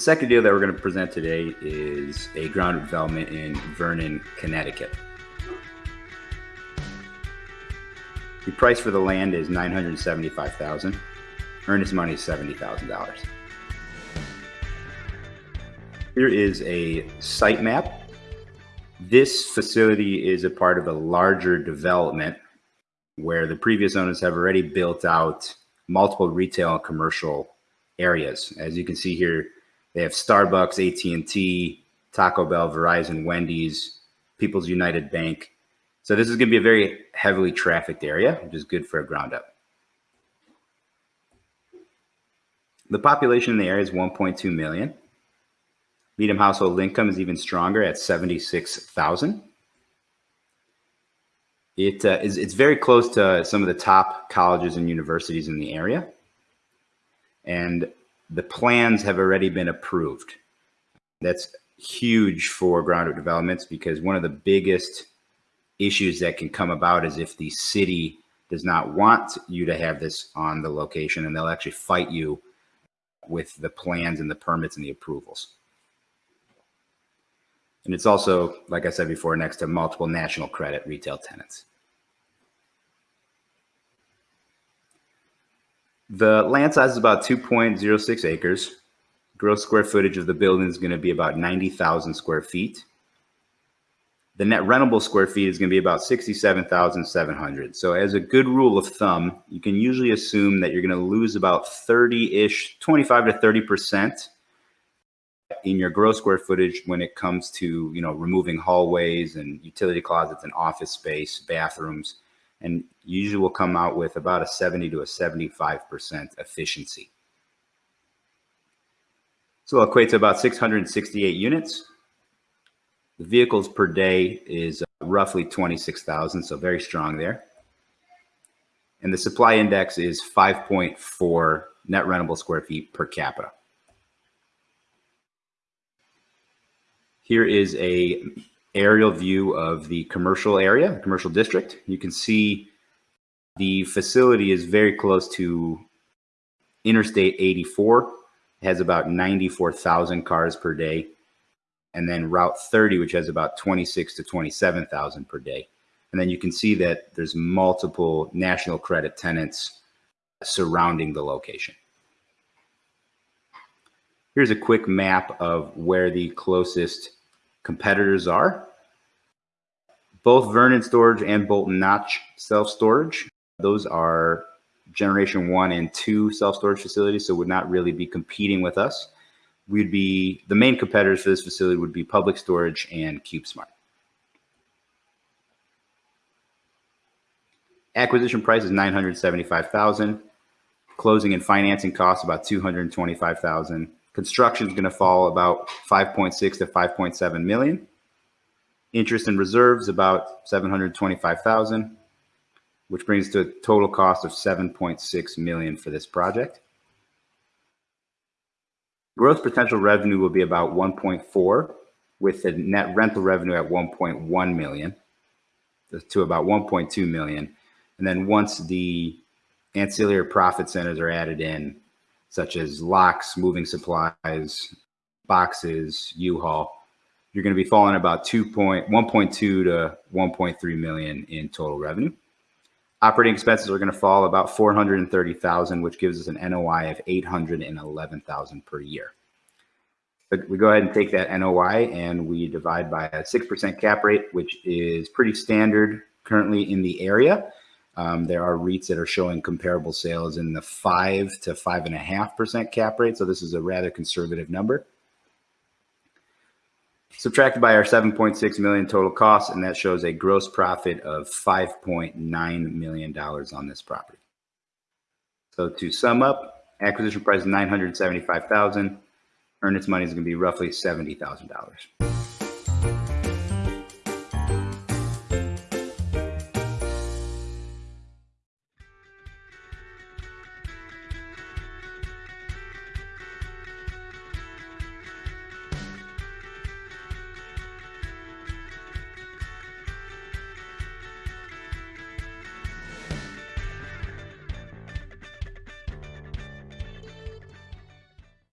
second deal that we're going to present today is a ground development in Vernon, Connecticut. The price for the land is 975,000. Earnest money is $70,000. Here is a site map. This facility is a part of a larger development where the previous owners have already built out multiple retail and commercial areas. As you can see here, they have Starbucks, AT&T, Taco Bell, Verizon, Wendy's, People's United Bank. So this is going to be a very heavily trafficked area, which is good for a ground up. The population in the area is 1.2 million. Medium household income is even stronger at 76,000. It uh, is, it's very close to some of the top colleges and universities in the area. And the plans have already been approved. That's huge for ground developments because one of the biggest issues that can come about is if the city does not want you to have this on the location and they'll actually fight you with the plans and the permits and the approvals. And it's also, like I said before, next to multiple national credit retail tenants. The land size is about 2.06 acres. Gross square footage of the building is going to be about 90,000 square feet. The net rentable square feet is going to be about 67,700. So as a good rule of thumb, you can usually assume that you're going to lose about 30-ish, 25 to 30% in your gross square footage when it comes to, you know, removing hallways and utility closets and office space, bathrooms and usually will come out with about a 70 to a 75% efficiency. So it'll equate to about 668 units. The vehicles per day is uh, roughly 26,000, so very strong there. And the supply index is 5.4 net rentable square feet per capita. Here is a aerial view of the commercial area, commercial district. You can see the facility is very close to Interstate 84. It has about 94,000 cars per day. And then Route 30, which has about 26 to 27,000 per day. And then you can see that there's multiple national credit tenants surrounding the location. Here's a quick map of where the closest competitors are. Both Vernon Storage and Bolton Notch self-storage, those are generation one and two self-storage facilities, so would not really be competing with us. We'd be, the main competitors for this facility would be Public Storage and CubeSmart. Acquisition price is 975,000. Closing and financing costs about 225,000. Construction is going to fall about 5.6 to 5.7 million. Interest and reserves about 725,000, which brings to a total cost of 7.6 million for this project. Gross potential revenue will be about 1.4 with the net rental revenue at 1.1 million to about 1.2 million. And then once the ancillary profit centers are added in, such as locks, moving supplies, boxes, U-Haul, you're going to be falling about 2.1.2 to 1.3 million in total revenue. Operating expenses are going to fall about 430,000, which gives us an NOI of 811,000 per year. But we go ahead and take that NOI and we divide by a 6% cap rate, which is pretty standard currently in the area. Um, there are REITs that are showing comparable sales in the five to five and a half percent cap rate. So this is a rather conservative number. Subtracted by our 7.6 million total costs, and that shows a gross profit of 5.9 million dollars on this property. So to sum up, acquisition price is 975,000. Earnest money is going to be roughly $70,000.